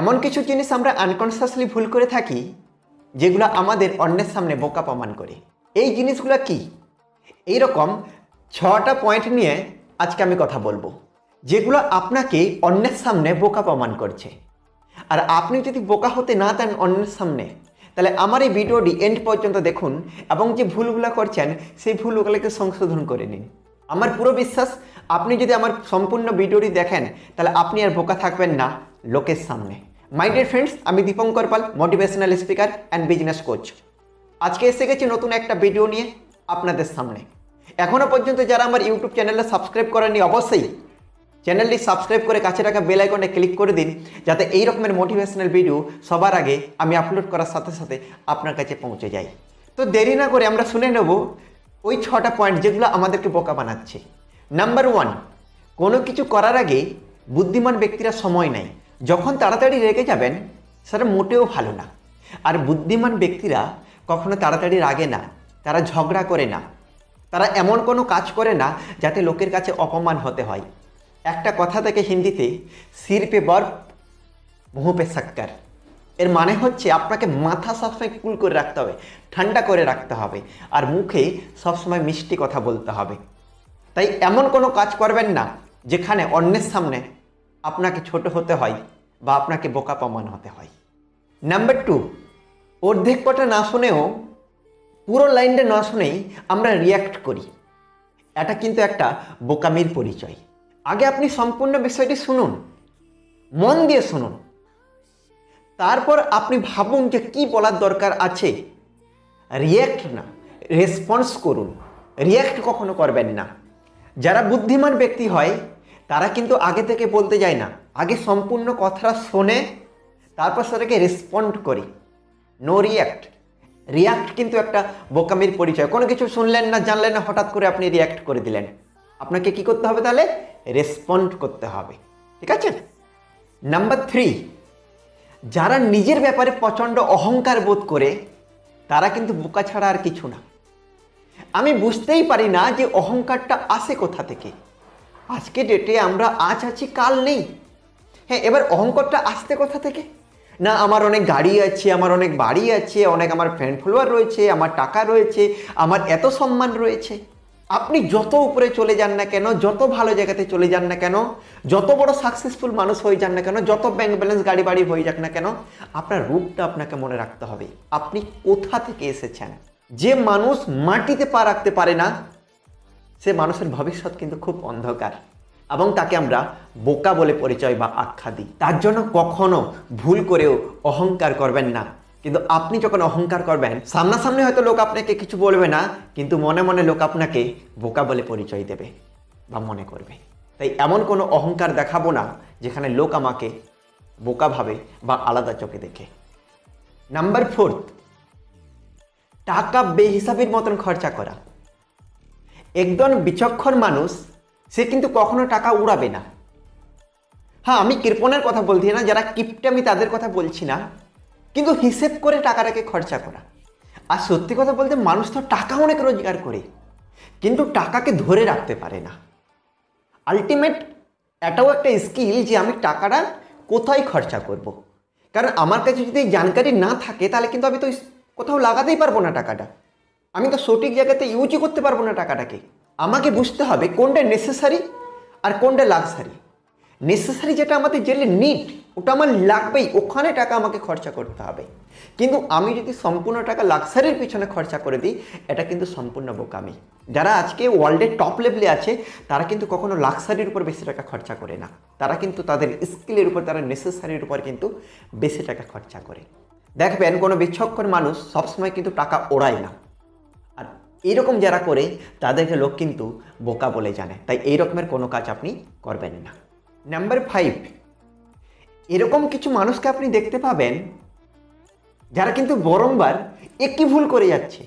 এমন কিছু জিনিস আমরা আনকনসিয়াসলি ভুল করে থাকি, যেগুলো আমাদের অন্যের সামনে বোকা প্রমাণ করে। এই জিনিসগুলো কি? এই রকম ছটা পয়েন্ট নিয়ে আজকে আমি কথা বলব, যেগুলো আপনাকে অন্যের সামনে বোকা প্রমাণ করছে। আর আপনি যদি বোকা হতে না দেন অন্যের সামনে, তাহলে আমার এই ভিডিওটি এন্ড পর্যন্ত দেখুন এবং যে ভুলগুলো করছেন, সেই ভুলগুলোকে সংশোধন করে নিন। আমার পুরো বিশ্বাস, আপনি যদি আমার সম্পূর্ণ ভিডিওটি দেখেন, তাহলে আপনি আর বোকা থাকবেন না, লোকের সামনে। মাই ডিয়ার ফ্রেন্ডস আমি Dipankar Pal motivational speaker and business coach আজকে এসে গেছি নতুন একটা ভিডিও নিয়ে আপনাদের সামনে। এখনও পর্যন্ত যারা আমার ইউটিউব চ্যানেলে সাবস্ক্রাইব করেননি, অবশ্যই চ্যানেলটি সাবস্ক্রাইব করে কাছে রাখা বেল আইকনে ক্লিক করে দিন, যাতে এই রকমের মোটিভেশনাল ভিডিও সবার আগে আমি আপলোড করার সাথে সাথে আপনার কাছে পৌঁছে যাই তো দেরি না করে আমরা শুনে নেব ওই ছটা পয়েন্ট যেগুলো আমাদেরকে বোকা বানাচ্ছে। নাম্বার ওয়ান কোনো কিছু করার আগে বুদ্ধিমান ব্যক্তিরা সময় নেয়। যখন তাড়াতাড়ি রেগে যাবেন, সেটা মোটেও ভালো না। আর বুদ্ধিমান ব্যক্তিরা কখনো তাড়াতাড়ি রাগে না, তারা ঝগড়া করে না। তারা এমন কোনো কাজ করে না যাতে লোকের কাছে অপমান হতে হয়। একটা কথা থেকে হিন্দিতে, সির পে বরফ, মুহ পে শক্কর এর মানে হচ্ছে আপনাকে মাথা সবসময় কুল করে রাখতে হবে, ঠান্ডা করে রাখতে হবে, আর মুখে সবসময় মিষ্টি কথা বলতে হবে। তাই এমন কোনো কাজ করবেন না, যেখানে অন্যের সামনে আপনাকে ছোট হতে হয় বা আপনাকে বোকা প্রমাণ হতে হয়। নাম্বার টু অর্ধেক কথা না শুনেও, পুরো লাইনটা না শুনেই আমরা রিয়াক্ট করি। এটা কিন্তু একটা বোকামির পরিচয়। আগে আপনি সম্পূর্ণ বিষয়টি শুনুন, মন দিয়ে শুনুন। তারপর আপনি ভাবুন যে কি বলার দরকার আছে। রিয়্যাক্ট না রেসপন্স করুন। রিয়্যাক্ট কখনো করবেন না। যারা বুদ্ধিমান ব্যক্তি হয় তারা কিন্তু আগে থেকে বলতে যায় না। আগে সম্পূর্ণ কথাটা শোনে, তারপর সেটাকে রেসপন্ড করি। নো রিয়্যাক্ট রিয়াক্ট কিন্তু একটা বোকামির পরিচয়। কোনো কিছু শুনলেন না, জানলেন না, হঠাৎ করে আপনি রিয়াক্ট করে দিলেন। আপনাকে কি করতে হবে তাহলে? রেসপন্ড করতে হবে। ঠিক আছে? নাম্বার থ্রি যারা নিজের ব্যাপারে প্রচণ্ড অহংকার বোধ করে, তারা কিন্তু বোকা ছাড়া আর কিছু না। আমি বুঝতেই পারি না যে অহংকারটা আসে কোথা থেকে। আজকে ডেটে আমরা আজ আছি, কাল নেই। হ্যাঁ এবার অহংকারটা আসতে কোথা থেকে? না, আমার অনেক গাড়ি আছে, আমার অনেক বাড়ি আছে, অনেক আমার ফ্রেন্ড ফলোয়ার রয়েছে, আমার টাকা রয়েছে, আমার এত সম্মান রয়েছে। আপনি যত উপরে চলে যান না কেন, যত ভালো জায়গাতে চলে যান না কেন, যত বড় সাকসেসফুল মানুষ হয়ে যান না কেন, যত ব্যাংক ব্যালেন্স গাড়ি বাড়ি হয়ে যাক না কেন, আপনার রূপটা আপনাকে মনে রাখতে হবে। আপনি কোথা থেকে এসেছেন? যে মানুষ মাটিতে পা রাখতে পারে না সে মানুষের ভবিষ্যৎ কিন্তু খুব অন্ধকার। এবং তাকে আমরা বোকা বলে পরিচয় বা আখ্যা দিই। তার জন্য কখনো ভুল করেও অহংকার করবেন না। কিন্তু আপনি যখন অহংকার করবেন, সামনাসামনি হয়তো লোক আপনাকে কিছু বলবে না, কিন্তু মনে মনে লোক আপনাকে বোকা বলে পরিচয় দেবে বা মনে করবে। তাই এমন কোনো অহংকার দেখাবো না, যেখানে লোক আমাকে বোকা ভাবে বা আলাদা চোখে দেখে। নাম্বার ফোর্থ, টাকা বেহিসাবির মতন খরচা করা। একজন বিচক্ষণ মানুষ, সে কিন্তু কখনো টাকা উড়াবে না। হ্যাঁ আমি কৃপণের কথা বলছি না, যারা কিপটে আমি তাদের কথা বলছি না, কিন্তু হিসেব করে টাকাটাকে খরচা করা। আর সত্যি কথা বলতে মানুষ তো টাকা অনেক রোজগার করে, কিন্তু টাকাকে ধরে রাখতে পারে না। আলটিমেট এটাও একটা স্কিল যে আমি টাকাটা কোথায় খরচা করব। কারণ আমার কাছে যদি জানকারি না থাকে, তাহলে কিন্তু আমি তো কোথাও লাগাতেই পারব না টাকাটা। আমি তো সঠিক জায়গাতে ইউজই করতে পারব না টাকাটাকে। আমাকে বুঝতে হবে কোনটা নেসেসারি আর কোনটা লাক্সারি নেসেসারি যেটা আমাদের জেলে নিট ওটা আমার লাগবেই, ওখানে টাকা আমাকে খরচা করতে হবে। কিন্তু আমি যদি সম্পূর্ণ টাকা লাক্সারির পিছনে খরচা করে দিই, এটা কিন্তু সম্পূর্ণ বোকামি। যারা আজকে ওয়ার্ল্ডের টপ লেভেলে আছে, তারা কিন্তু কখনো লাক্সারির উপর বেশি টাকা খরচা করে না। তারা কিন্তু তাদের স্কিলের উপর, তারা নেসেসারির উপর কিন্তু বেশি টাকা খরচা করে। দেখবেন কোনো বিচক্ষণ মানুষ সবসময় কিন্তু টাকা ওড়ায় না। আর এইরকম যারা করে, তাদেরকে লোক কিন্তু বোকা বলে জানে। তাই এই রকমের কোনো কাজ আপনি করবেন না। নাম্বার ফাইভ এরকম কিছু মানুষকে আপনি দেখতে পাবেন, যারা কিন্তু বরংবার একই ভুল করে যাচ্ছে।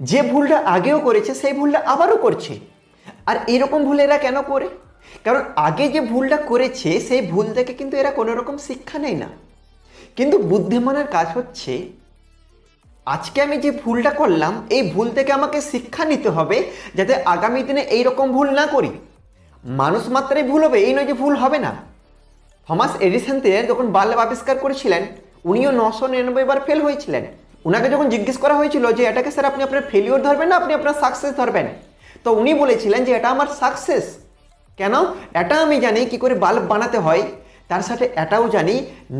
যে ভুলটা আগেও করেছে, সেই ভুলটা আবারও করছে। আর এরকম ভুল এরা কেন করে? কারণ আগে যে ভুলটা করেছে, সেই ভুল থেকে কিন্তু এরা কোনো রকম শিক্ষা নেয় না। কিন্তু বুদ্ধিমানের কাজ হচ্ছে আজকে আমি যে ভুলটা করলাম, এই ভুল থেকে আমাকে শিক্ষা নিতে হবে যাতে আগামী দিনে এই রকম ভুল না করি। মানুষ মাত্রাই ভুল হবে, এই নয় যে ভুল হবে না। থমাস এডিসনতে যখন বাল্ব আবিষ্কার করেছিলেন, উনিও নশো নিরানব্বই বার ফেল হয়েছিলেন। উনাকে যখন জিজ্ঞেস করা হয়েছিল যে, এটাকে স্যার আপনি আপনার ফেলিওর ধরবেন না, আপনি আপনার সাকসেস ধরবেন? তো উনি বলেছিলেন যে, এটা আমার সাকসেস কেন? এটা আমি জানি কি করে বাল্ব বানাতে হয়। তার সাথে এটাও জানি,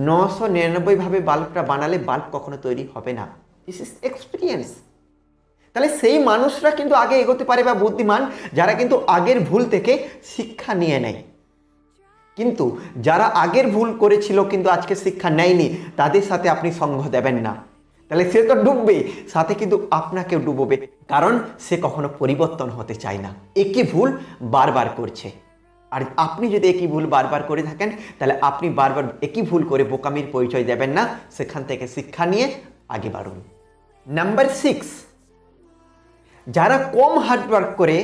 নশো নিরানব্বইভাবে বাল্বটা বানালে বাল্ব কখনো তৈরি হবে না। দিস ইজ এক্সপিরিয়েন্স তাহলে সেই মানুষরা কিন্তু আগে এগোতে পারে বা বুদ্ধিমান, যারা কিন্তু আগের ভুল থেকে শিক্ষা নিয়ে নেয়। কিন্তু যারা আগের ভুল করেছিল কিন্তু আজকে শিক্ষা নেয়নি, তাদের সাথে আপনি সঙ্গ দেবেন না। তাহলে সে তো ডুববে সাথে কিন্তু আপনাকেও ডুবোবে, কারণ সে কখনো পরিবর্তন হতে চায় না। একই ভুল বারবার করছে। আর আপনি যদি একই ভুল বারবার করে থাকেন, তাহলে আপনি বারবার একই ভুল করে বোকামির পরিচয় দেবেন না, সেখান থেকে শিক্ষা নিয়ে আগে বাড়ুন। নাম্বার সিক্স যারা কম হার্ডওয়ার্ক করে,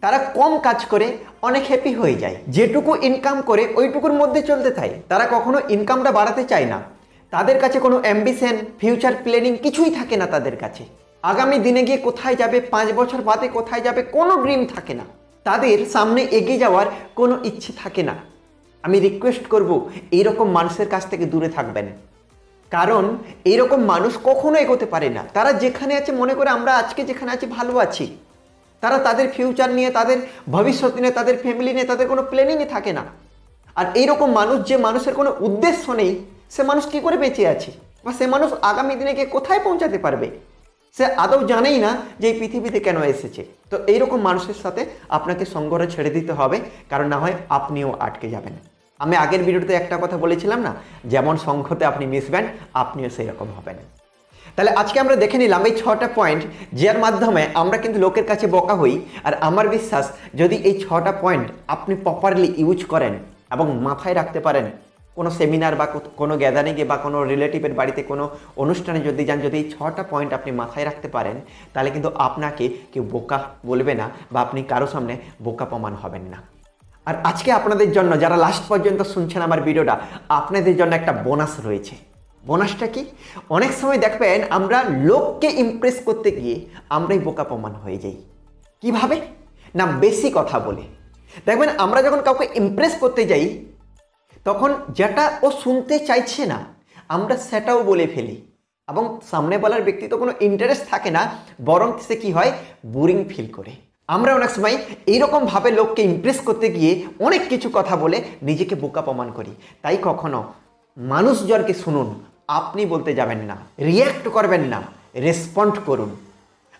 তারা কম কাজ করে, অনেক হ্যাপি হয়ে যায়। যেটুকু ইনকাম করে, ওইটুকুর মধ্যে চলতে থাকে। তারা কখনো ইনকামটা বাড়াতে চায় না। তাদের কাছে কোনো অ্যাম্বিশন ফিউচার প্ল্যানিং কিছুই থাকে না তাদের কাছে। আগামী দিনে গিয়ে কোথায় যাবে, পাঁচ বছর বাদে কোথায় যাবে, কোনো ড্রিম থাকে না। তাদের সামনে এগিয়ে যাওয়ার কোনো ইচ্ছে থাকে না। আমি রিকোয়েস্ট করব, এইরকম মানুষের কাছ থেকে দূরে থাকবেন। কারণ এইরকম মানুষ কখনো এগোতে পারে না। তারা যেখানে আছে, মনে করে আমরা আজকে যেখানে আছি, ভালো আছি। তারা তাদের ফিউচার নিয়ে, তাদের ভবিষ্যৎ নিয়ে, তাদের ফ্যামিলি নিয়ে, তাদের কোনো প্ল্যানিংয়ে থাকে না। আর এইরকম মানুষ, যে মানুষের কোনো উদ্দেশ্য নেই, সে মানুষ কি করে বেঁচে আছে? বা সে মানুষ আগামী দিনে গিয়ে কোথায় পৌঁছাতে পারবে? সে আদৌ জানেই না যে এই পৃথিবীতে কেন এসেছে। তো এইরকম মানুষের সাথে আপনাকে সঙ্গরে ছেড়ে দিতে হবে, কারণ না হয় আপনিও আটকে যাবেন। আমি আগের ভিডিওতে একটা কথা বলেছিলাম না? যেমন সংঘতে আপনি মিশবেন আপনিও সেই রকম হবেন। তাহলে আজকে আমরা দেখে নিলাম এই ছটা পয়েন্ট যার মাধ্যমে আমরা কিন্তু লোকের কাছে বকা হই, আর আমার বিশ্বাস যদি এই ছটা পয়েন্ট আপনি প্রপারলি ইউজ করেন এবং মাথায় রাখতে পারেন, কোনো সেমিনার বা কোনো গ্যাদারিংয়ে বা কোনো রিলেটিভের বাড়িতে কোনো অনুষ্ঠানে যদি যান, যদি এই ছটা পয়েন্ট আপনি মাথায় রাখতে পারেন, তাহলে কিন্তু আপনাকে কেউ বোকা বলবে না বা আপনি কারও সামনে বোকা প্রমাণ হবেন না। আর আজকে আপনাদের জন্য, যারা লাস্ট পর্যন্ত শুনছেন আমার ভিডিওটা, আপনাদের জন্য একটা বোনাস রয়েছে। বোনাসটা কি? অনেক সময় দেখবেন আমরা লোককে ইমপ্রেস করতে গিয়ে আমরাই বোকা প্রমাণ হয়ে যাই। কীভাবে? না, বেশি কথা বলে। দেখবেন আমরা যখন কাউকে ইমপ্রেস করতে যাই, তখন যেটা ও শুনতে চাইছে না, আমরা সেটাও বলে ফেলি। এবং সামনে বলার ব্যক্তি তো কোনো ইন্টারেস্ট থাকে না, বরং সে কী হয়? বোরিং ফিল করে। আমরা অনেক সময় এইরকমভাবে লোককে ইমপ্রেস করতে গিয়ে অনেক কিছু কথা বলে নিজেকে বোকা প্রমাণ করি। তাই কখনো মানুষজনকে শুনুন, আপনি বলতে যাবেন না রিয়্যাক্ট করবেন না রেসপন্ড করুন।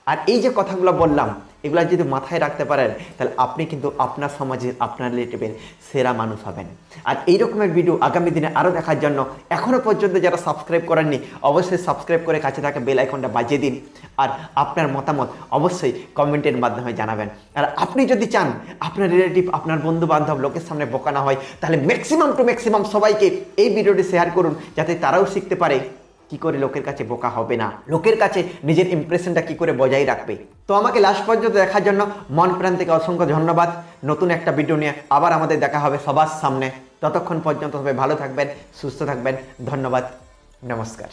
আর এই যে কথাগুলো বললাম এগুলো যদি মাথায় রাখতে পারেন, তাহলে আপনি কিন্তু আপনার সমাজের, আপনার রিলেটিভের সেরা মানুষ হবেন। আর এই রকমের ভিডিও আগামী দিনে আরও দেখার জন্য এখনও পর্যন্ত যারা সাবস্ক্রাইব করেননি, অবশ্যই সাবস্ক্রাইব করে কাছে থাকা বেল আইকনটা বাজিয়ে দিন। আর আপনার মতামত অবশ্যই কমেন্টের মাধ্যমে জানাবেন। আর আপনি যদি চান আপনার রিলেটিভ আপনার বন্ধু বান্ধব লোকের সামনে বোকানো হয়, তাহলে ম্যাক্সিমাম টু ম্যাক্সিমাম সবাইকে এই ভিডিওটি শেয়ার করুন, যাতে তারাও শিখতে পারে। কি করে লোকের কাছে বোকা হবে না? লোকের কাছে নিজের ইমপ্রেশনটা কি করে বজায় রাখবে? তো আমাকে লাস্ট পর্যন্ত দেখার জন্য মন প্রাণ থেকে অসংখ্য ধন্যবাদ। নতুন একটা ভিডিও নিয়ে আবার আমাদের দেখা হবে সবার সামনে। ততক্ষণ পর্যন্ত সবাই ভালো থাকবেন, সুস্থ থাকবেন। ধন্যবাদ। নমস্কার।